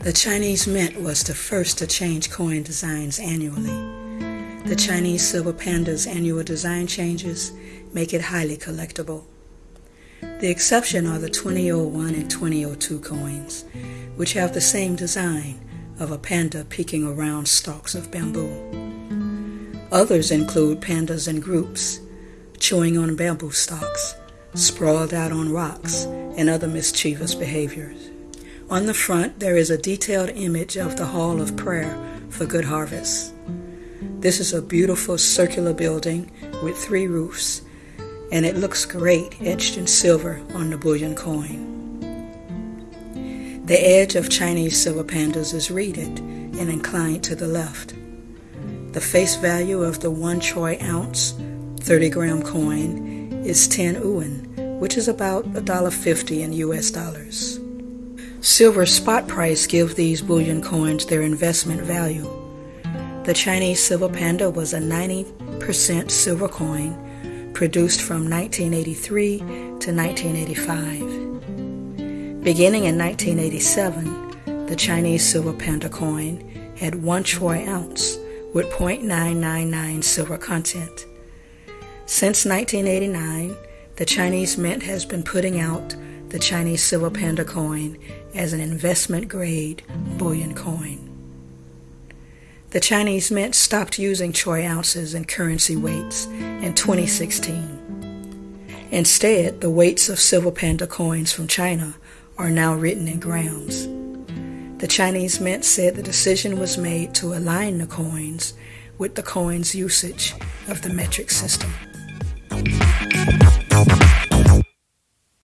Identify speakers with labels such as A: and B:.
A: The Chinese Mint was the first to change coin designs annually. The Chinese Silver Panda's annual design changes make it highly collectible. The exception are the 2001 and 2002 coins, which have the same design of a panda peeking around stalks of bamboo. Others include pandas in groups, chewing on bamboo stalks, sprawled out on rocks, and other mischievous behaviors. On the front, there is a detailed image of the Hall of Prayer for Good Harvest. This is a beautiful circular building with three roofs, and it looks great etched in silver on the bullion coin. The edge of Chinese silver pandas is reeded and inclined to the left. The face value of the one troy ounce 30 gram coin is 10 yuan, which is about $1.50 in US dollars. Silver spot price give these bullion coins their investment value. The Chinese silver panda was a 90% silver coin produced from 1983 to 1985. Beginning in 1987, the Chinese silver panda coin had one troy ounce with 0.999 silver content. Since 1989, the Chinese Mint has been putting out the Chinese silver panda coin as an investment grade bullion coin. The Chinese Mint stopped using troy ounces and currency weights in 2016. Instead, the weights of silver panda coins from China are now written in grams. The Chinese Mint said the decision was made to align the coins with the coin's usage of the metric system.